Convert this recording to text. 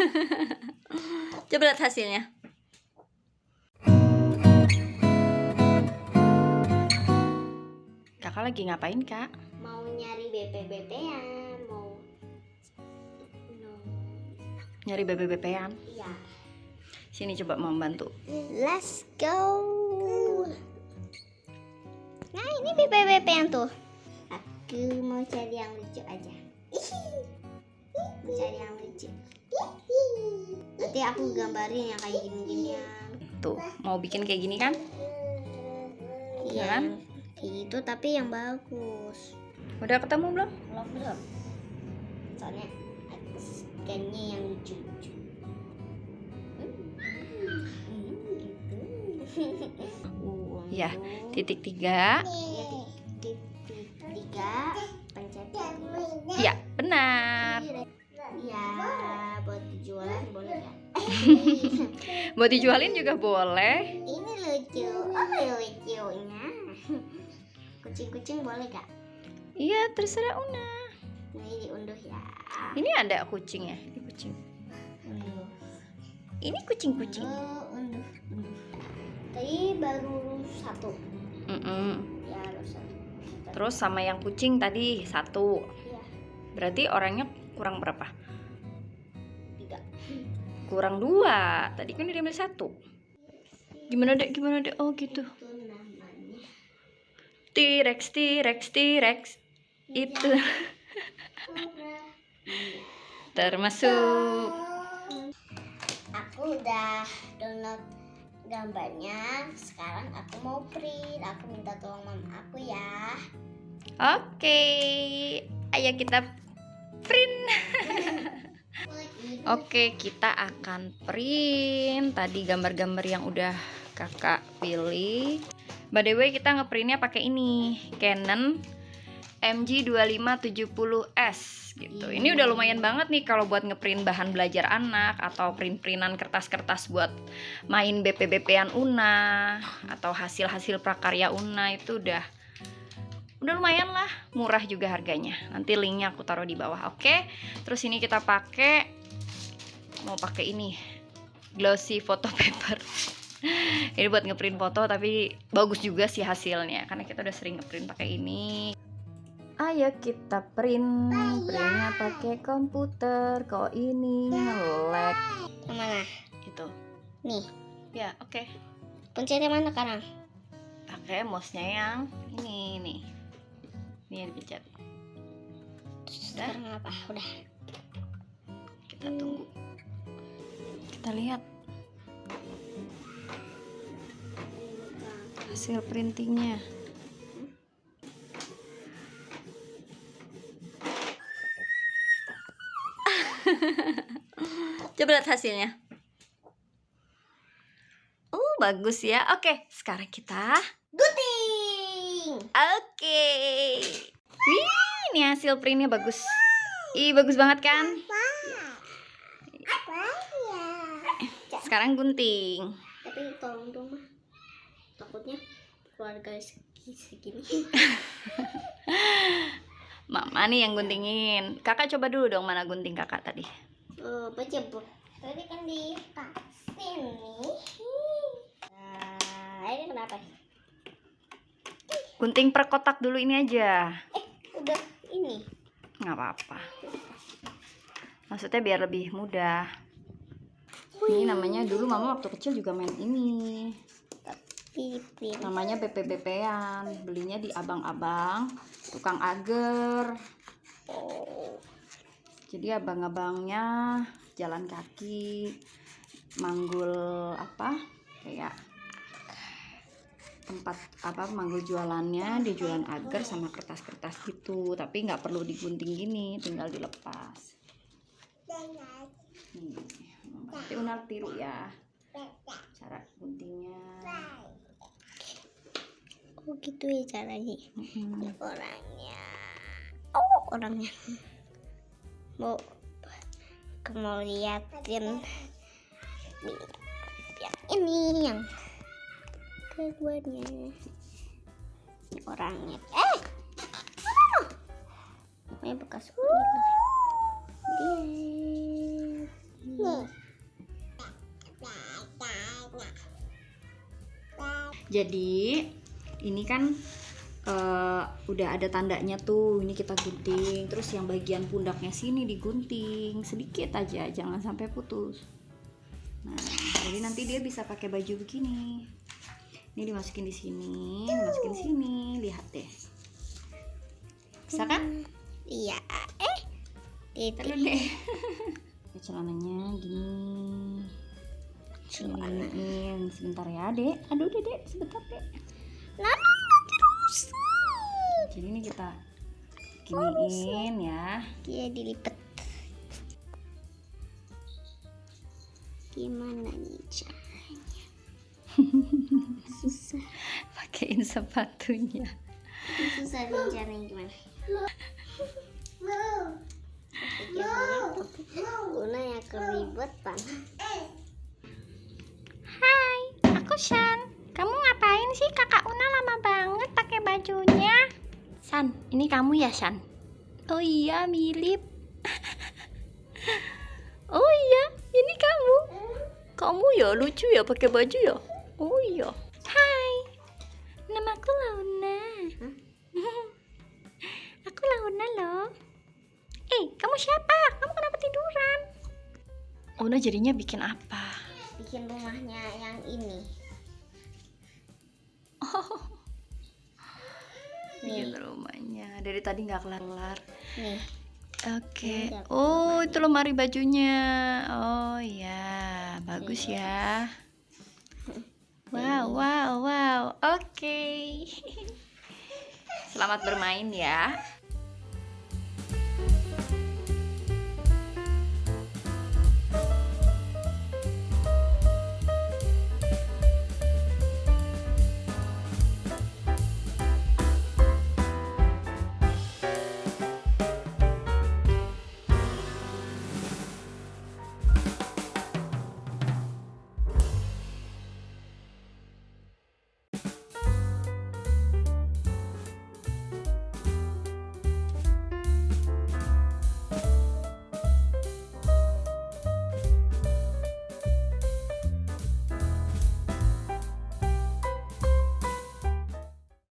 Coba lihat hasilnya. Kakak lagi ngapain, Kak? Mau nyari BPBP ya, mau no. Nyari bebe-bebean. Iya. Sini coba mau bantu. Let's go. Nah, ini BPBP yang tuh. Aku mau cari yang lucu aja. Mau cari yang lucu. Nanti aku gambarin yang kayak gini-ginian. Tuh, mau bikin kayak gini kan? Iya. Kan? Kayak gitu tapi yang bagus. Udah ketemu belum? Belum belum. Soalnya sukanya yang gitu. Uh, Ya, Titik tiga. Iya, titik tiga pencet. Iya, benar. Buat dijualin juga boleh. Ini lucu, oh lucunya. Kucing-kucing boleh gak? Iya, terserah Una. Ini diunduh ya. Ini ada kucing ya, ini kucing. Unduh. Ini kucing-kucing. Oh, unduh, unduh. Tadi baru satu. Mm-mm. Ya, harus satu. Terus sama yang kucing tadi satu. Iya, Berarti orangnya kurang berapa? Kurang dua. Tadi kan udah ambil satu. Gimana dek? Gimana dek? Oh gitu. T-Rex, T-Rex, T-Rex. Itu termasuk. Aku udah download gambarnya. Sekarang aku mau print. Aku minta tolong mama aku ya. Oke. Ayo kita print. Oke, kita akan print tadi gambar-gambar yang udah kakak pilih. By the way, kita ngeprintnya pakai ini Canon MG2570S gitu. Ini udah lumayan banget nih kalau buat ngeprint bahan belajar anak atau print-printan kertas-kertas buat main BP-BP-an Una atau hasil-hasil prakarya Una itu udah udah lumayan lah, murah juga harganya. Nanti linknya aku taruh di bawah, oke? Terus ini kita pakai mau pakai ini glossy photo paper. Ini buat ngeprint foto tapi bagus juga sih hasilnya karena kita udah sering ngeprint pakai ini. Ayo kita print. Printnya pakai komputer kok ini Yang mana? gitu Nih, ya oke. Pencetnya mana sekarang? pakai mouse-nya yang ini nih. Ini yang dipencet. Udah? Sekarang apa? Udah. kita tunggu kita lihat. Hasil printingnya. Coba lihat hasilnya. Oh bagus ya. Oke sekarang kita Gunting. oke. Wih ini hasil printnya bagus. Ih bagus banget kan Apa ya? Sekarang gunting Tapi tolong dong mah. Takutnya keluarga segi- segini. Mama nih yang guntingin. Kakak coba dulu dong mana gunting kakak tadi. Oh, baca bu. Tadi kan di kasih nih. Nah, ini kenapa? Gunting per kotak dulu ini aja. Udah ini. Nggak apa-apa. Maksudnya biar lebih mudah. Ini namanya dulu mama waktu kecil juga main ini. Namanya BP-BP-an. Belinya di abang-abang, tukang agar. Oh. Jadi abang-abangnya jalan kaki, manggul apa? Kayak tempat apa manggul jualannya dia jualan agar sama kertas-kertas gitu tapi nggak perlu digunting gini tinggal dilepas Nih, nanti unar tiru ya. Cara guntingnya Oh gitu ya caranya. Orangnya. Oh orangnya. Mau mau liatin. Yang ini yang keduanya. Ini orangnya. Eh! Ini bekas. Ular lihat Jadi ini kan eh, udah ada tandanya tuh. Ini kita gunting. Terus yang bagian pundaknya sini digunting sedikit aja, jangan sampai putus. Nah, jadi nanti dia bisa pakai baju begini. Ini dimasukin di sini, dimasukin di sini. Lihat deh. Bisa kan? Iya. Eh. Itu. Deh. Celananya gini. Giniin sebentar ya, Dek. Aduh, Dek, sebentar, Dek. Lama nanti rusak. Jadi ini kita giniin ya. Dia dilipet. Gimana nih caranya? Susah. Pakein sepatunya. Susah nih caranya gimana? Una yang keribetan. Hai, Shan. Kamu ngapain sih kakak Una lama banget pakai bajunya? San, ini kamu ya Shan? Oh iya, mirip. oh iya, ini kamu. Kamu ya lucu ya pakai baju ya? Oh iya. Hai, namaku Launa. aku Launa loh. Eh, kamu siapa? Kamu kenapa tiduran? Una jadinya bikin apa? Bikin rumahnya yang ini. Bikin rumahnya. Dari tadi nggak kelar-kelar. Nih. Oke. Ini udah Oh, itu lemari bajunya. Oh iya, bagus ya. Wow, wow, wow. Oke. Selamat bermain ya.